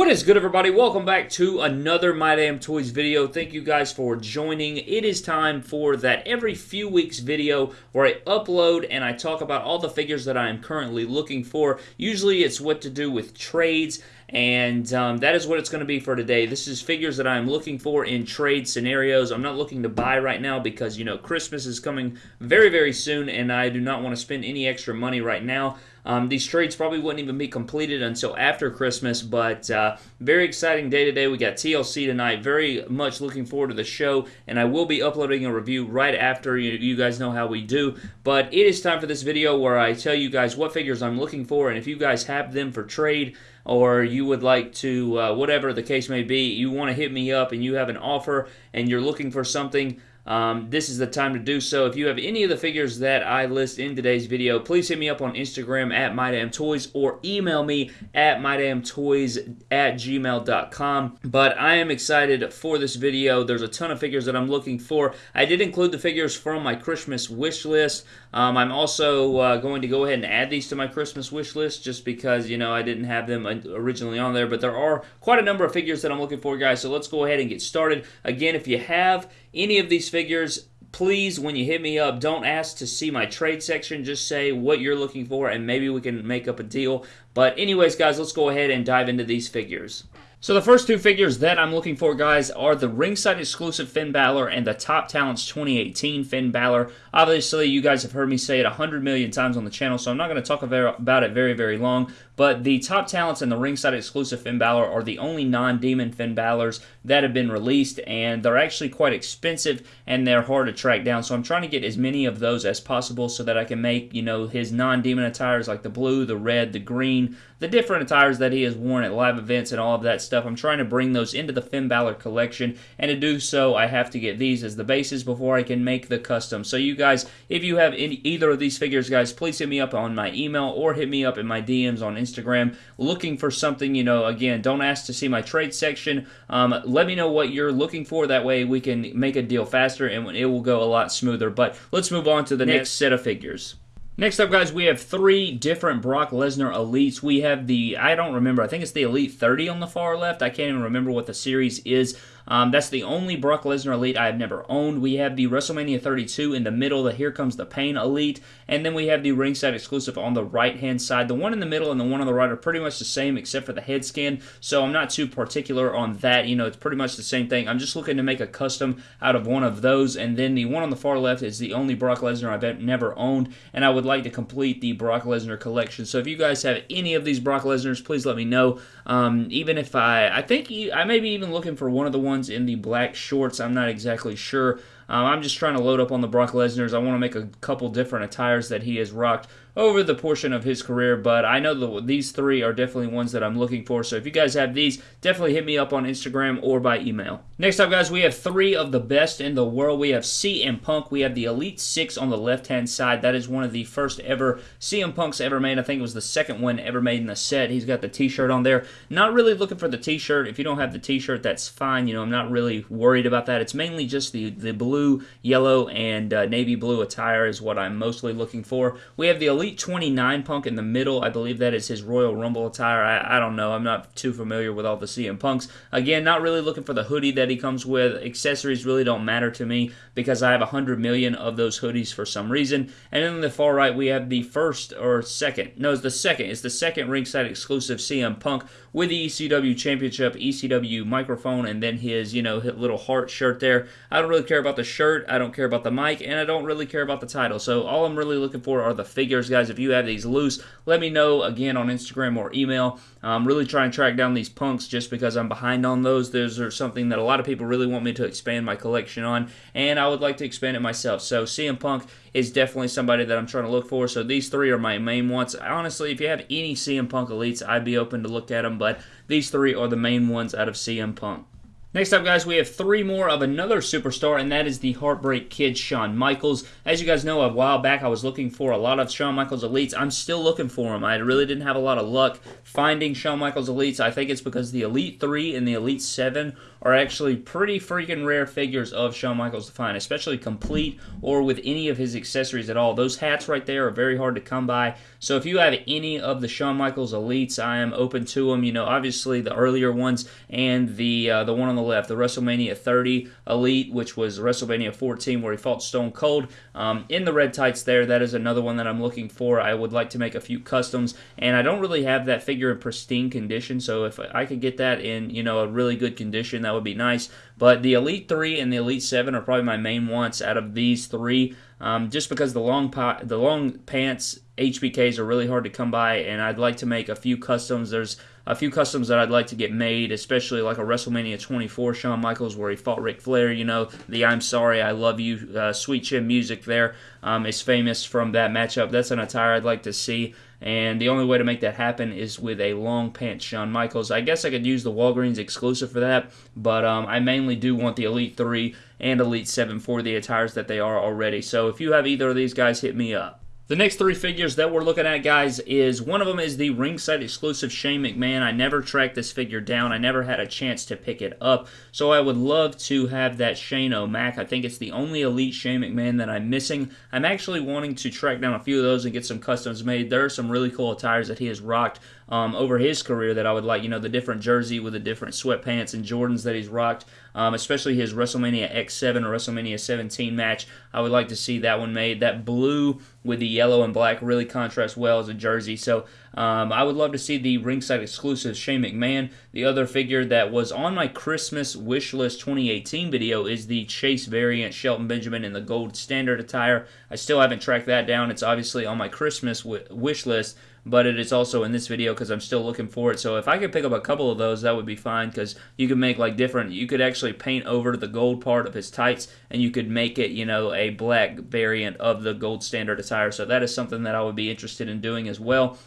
What is good, everybody? Welcome back to another My Damn Toys video. Thank you guys for joining. It is time for that every few weeks video where I upload and I talk about all the figures that I am currently looking for. Usually it's what to do with trades and um, that is what it's going to be for today. This is figures that I'm looking for in trade scenarios. I'm not looking to buy right now because, you know, Christmas is coming very, very soon, and I do not want to spend any extra money right now. Um, these trades probably wouldn't even be completed until after Christmas, but uh, very exciting day today. We got TLC tonight. Very much looking forward to the show, and I will be uploading a review right after. You, you guys know how we do, but it is time for this video where I tell you guys what figures I'm looking for, and if you guys have them for trade, or you would like to, uh, whatever the case may be, you want to hit me up and you have an offer and you're looking for something um, this is the time to do so. If you have any of the figures that I list in today's video, please hit me up on Instagram at MyDamnToys or email me at MyDamnToys at gmail.com. But I am excited for this video. There's a ton of figures that I'm looking for. I did include the figures from my Christmas wish list. Um, I'm also uh, going to go ahead and add these to my Christmas wish list just because, you know, I didn't have them originally on there. But there are quite a number of figures that I'm looking for, guys. So let's go ahead and get started. Again, if you have any of these figures, please, when you hit me up, don't ask to see my trade section. Just say what you're looking for, and maybe we can make up a deal. But anyways, guys, let's go ahead and dive into these figures. So the first two figures that I'm looking for, guys, are the ringside exclusive Finn Balor and the Top Talents 2018 Finn Balor. Obviously, you guys have heard me say it 100 million times on the channel, so I'm not going to talk about it very, very long. But the Top Talents and the ringside exclusive Finn Balor are the only non-demon Finn Balors that have been released, and they're actually quite expensive and they're hard to track down. So I'm trying to get as many of those as possible so that I can make, you know, his non-demon attires like the blue, the red, the green, the different attires that he has worn at live events and all of that stuff. I'm trying to bring those into the Finn Balor collection, and to do so, I have to get these as the bases before I can make the custom. So you guys, if you have any, either of these figures, guys, please hit me up on my email or hit me up in my DMs on Instagram looking for something, you know, again, don't ask to see my trade section. Um, let me know what you're looking for. That way we can make a deal faster and it will go a lot smoother. But let's move on to the next set of figures. Next up, guys, we have three different Brock Lesnar Elites. We have the, I don't remember, I think it's the Elite 30 on the far left. I can't even remember what the series is. Um, that's the only Brock Lesnar Elite I have never owned. We have the WrestleMania 32 in the middle, the Here Comes the Pain Elite, and then we have the ringside exclusive on the right-hand side. The one in the middle and the one on the right are pretty much the same except for the head skin, so I'm not too particular on that. You know, it's pretty much the same thing. I'm just looking to make a custom out of one of those, and then the one on the far left is the only Brock Lesnar I've never owned, and I would like to complete the Brock Lesnar collection. So if you guys have any of these Brock Lesnars, please let me know. Um, even if I, I think I may be even looking for one of the ones in the black shorts. I'm not exactly sure. Um, I'm just trying to load up on the Brock Lesnar's. I want to make a couple different attires that he has rocked over the portion of his career, but I know that these three are definitely ones that I'm looking for. So if you guys have these, definitely hit me up on Instagram or by email. Next up, guys, we have three of the best in the world. We have CM Punk. We have the Elite Six on the left-hand side. That is one of the first ever CM Punks ever made. I think it was the second one ever made in the set. He's got the T-shirt on there. Not really looking for the T-shirt. If you don't have the T-shirt, that's fine. You know, I'm not really worried about that. It's mainly just the the blue, yellow, and uh, navy blue attire is what I'm mostly looking for. We have the Elite 29 Punk in the middle. I believe that is his Royal Rumble attire. I, I don't know. I'm not too familiar with all the CM Punks. Again, not really looking for the hoodie that he comes with. Accessories really don't matter to me because I have 100 million of those hoodies for some reason. And then on the far right, we have the first or second. No, it's the second. It's the second ringside exclusive CM Punk with the ECW Championship, ECW microphone, and then his, you know, little heart shirt there. I don't really care about the shirt. I don't care about the mic, and I don't really care about the title. So all I'm really looking for are the figures, guys. If you have these loose, let me know again on Instagram or email. I'm really trying to track down these punks just because I'm behind on those. Those are something that a lot of people really want me to expand my collection on, and I would like to expand it myself. So CM Punk is definitely somebody that I'm trying to look for. So these three are my main ones. Honestly, if you have any CM Punk elites, I'd be open to look at them, but these three are the main ones out of CM Punk. Next up, guys, we have three more of another superstar, and that is the Heartbreak Kid, Shawn Michaels. As you guys know, a while back I was looking for a lot of Shawn Michaels Elites. I'm still looking for them. I really didn't have a lot of luck finding Shawn Michaels Elites. I think it's because the Elite 3 and the Elite 7 are actually pretty freaking rare figures of Shawn Michaels to find, especially complete or with any of his accessories at all. Those hats right there are very hard to come by. So if you have any of the Shawn Michaels Elites, I am open to them. You know, obviously the earlier ones and the uh, the one on the left, the WrestleMania 30 Elite, which was WrestleMania 14 where he fought Stone Cold. Um, in the red tights there, that is another one that I'm looking for. I would like to make a few customs, and I don't really have that figure in pristine condition, so if I could get that in, you know, a really good condition, that would be nice. But the Elite 3 and the Elite 7 are probably my main wants out of these three, um, just because the long, the long pants HBKs are really hard to come by, and I'd like to make a few customs. There's a few customs that I'd like to get made, especially like a WrestleMania 24 Shawn Michaels where he fought Ric Flair. You know, the I'm Sorry, I Love You, uh, Sweet Chin music there um, is famous from that matchup. That's an attire I'd like to see. And the only way to make that happen is with a long pants Shawn Michaels. I guess I could use the Walgreens exclusive for that, but um, I mainly do want the Elite 3 and Elite 7 for the attires that they are already. So if you have either of these guys, hit me up. The next three figures that we're looking at, guys, is one of them is the ringside exclusive Shane McMahon. I never tracked this figure down. I never had a chance to pick it up. So I would love to have that Shane O'Mac. I think it's the only elite Shane McMahon that I'm missing. I'm actually wanting to track down a few of those and get some customs made. There are some really cool attires that he has rocked um, over his career that I would like. You know, the different jersey with the different sweatpants and Jordans that he's rocked, um, especially his WrestleMania X7 or WrestleMania 17 match. I would like to see that one made. That blue with the yellow and black really contrasts well as a jersey. So um, I would love to see the ringside exclusive Shane McMahon. The other figure that was on my Christmas wish list 2018 video is the Chase variant Shelton Benjamin in the gold standard attire. I still haven't tracked that down. It's obviously on my Christmas wish list but it is also in this video because I'm still looking for it. So if I could pick up a couple of those, that would be fine because you could make like different, you could actually paint over the gold part of his tights and you could make it, you know, a black variant of the gold standard attire. So that is something that I would be interested in doing as well.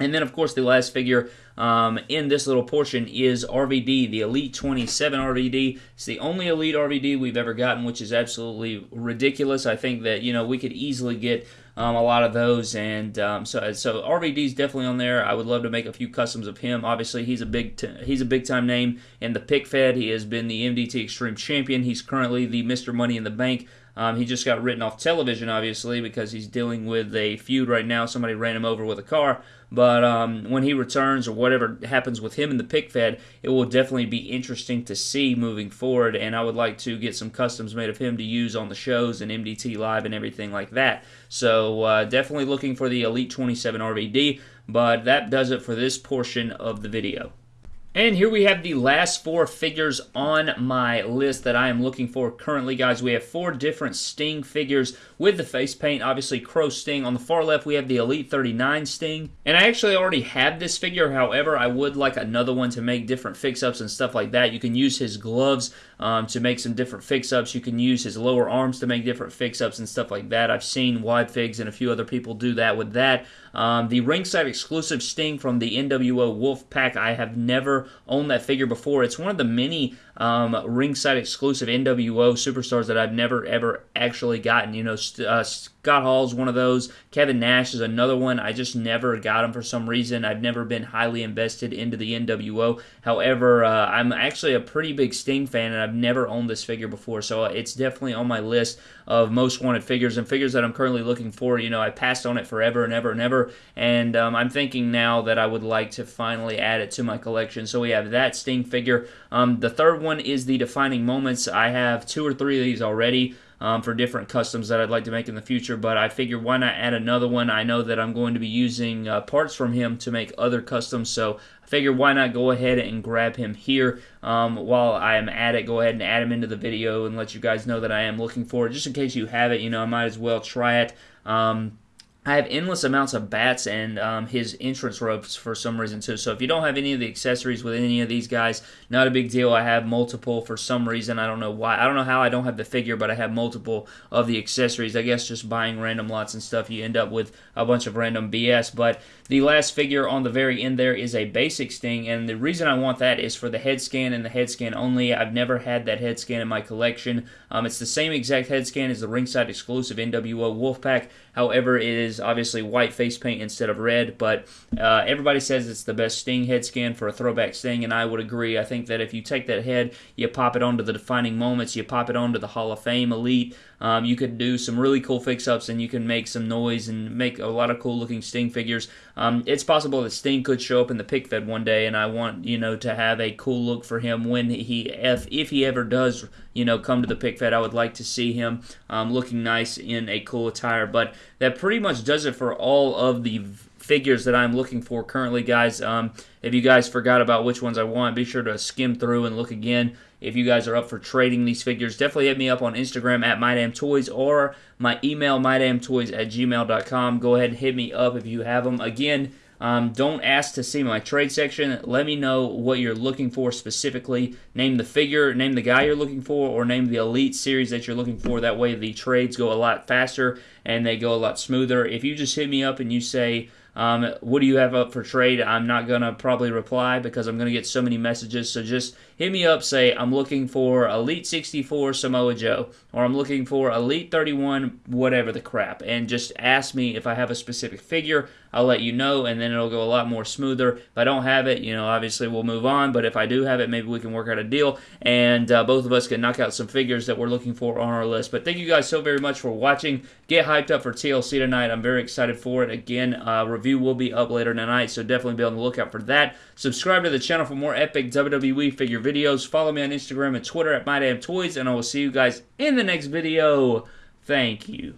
And then, of course, the last figure um, in this little portion is RVD, the Elite 27 RVD. It's the only Elite RVD we've ever gotten, which is absolutely ridiculous. I think that, you know, we could easily get um, a lot of those. And um, so, so RVD is definitely on there. I would love to make a few customs of him. Obviously, he's a big he's a big time name in the pick fed. He has been the MDT Extreme Champion. He's currently the Mr. Money in the Bank. Um, he just got written off television, obviously, because he's dealing with a feud right now. Somebody ran him over with a car. But um, when he returns or whatever happens with him in the pick fed, it will definitely be interesting to see moving forward. And I would like to get some customs made of him to use on the shows and MDT Live and everything like that. So uh, definitely looking for the Elite 27 RVD. But that does it for this portion of the video. And here we have the last four figures on my list that I am looking for currently, guys. We have four different Sting figures with the face paint. Obviously, Crow Sting. On the far left, we have the Elite 39 Sting. And I actually already have this figure. However, I would like another one to make different fix-ups and stuff like that. You can use his gloves um, to make some different fix-ups. You can use his lower arms to make different fix-ups and stuff like that. I've seen Wide Figs and a few other people do that with that. Um, the ringside exclusive Sting from the NWO Wolf Pack. I have never owned that figure before. It's one of the many um, ringside exclusive NWO superstars that I've never ever actually gotten. You know, uh, Scott Hall's one of those. Kevin Nash is another one. I just never got him for some reason. I've never been highly invested into the NWO. However, uh, I'm actually a pretty big Sting fan, and I've never owned this figure before, so it's definitely on my list of most wanted figures and figures that I'm currently looking for. You know, I passed on it forever and ever and ever, and um, I'm thinking now that I would like to finally add it to my collection. So we have that Sting figure. Um, the third one is the Defining Moments. I have two or three of these already um, for different customs that I'd like to make in the future. But I figured why not add another one? I know that I'm going to be using uh, parts from him to make other customs, so I figured why not go ahead and grab him here um, while I am at it. Go ahead and add him into the video and let you guys know that I am looking for it. Just in case you have it, you know, I might as well try it. Um, I have endless amounts of bats and um, his entrance ropes for some reason too. So if you don't have any of the accessories with any of these guys, not a big deal. I have multiple for some reason. I don't know why. I don't know how I don't have the figure, but I have multiple of the accessories. I guess just buying random lots and stuff, you end up with a bunch of random BS. But the last figure on the very end there is a basic Sting, and the reason I want that is for the head scan and the head scan only. I've never had that head scan in my collection. Um, it's the same exact head scan as the ringside exclusive NWO Wolfpack. However, it is is obviously white face paint instead of red, but uh, everybody says it's the best Sting head scan for a throwback Sting, and I would agree. I think that if you take that head, you pop it onto the defining moments, you pop it onto the Hall of Fame Elite, um, you could do some really cool fix-ups, and you can make some noise and make a lot of cool-looking Sting figures. Um, it's possible that Sting could show up in the pick fed one day, and I want you know to have a cool look for him when he if if he ever does you know come to the pick fed. I would like to see him um, looking nice in a cool attire. But that pretty much does it for all of the figures that I'm looking for currently, guys. Um, if you guys forgot about which ones I want, be sure to skim through and look again. If you guys are up for trading these figures, definitely hit me up on Instagram at MyDamnToys or my email, MyDamnToys at gmail.com. Go ahead and hit me up if you have them. Again, um, don't ask to see my trade section. Let me know what you're looking for specifically. Name the figure, name the guy you're looking for, or name the elite series that you're looking for. That way the trades go a lot faster and they go a lot smoother. If you just hit me up and you say, um, what do you have up for trade? I'm not going to probably reply because I'm going to get so many messages. So just hit me up, say, I'm looking for Elite 64 Samoa Joe, or I'm looking for Elite 31, whatever the crap, and just ask me if I have a specific figure. I'll let you know, and then it'll go a lot more smoother. If I don't have it, you know, obviously we'll move on, but if I do have it, maybe we can work out a deal, and uh, both of us can knock out some figures that we're looking for on our list. But thank you guys so very much for watching. Get hyped up for TLC tonight. I'm very excited for it. Again, uh, review will be up later tonight, so definitely be on the lookout for that. Subscribe to the channel for more epic WWE figure videos. Follow me on Instagram and Twitter at MyDamnToys, and I will see you guys in the next video. Thank you.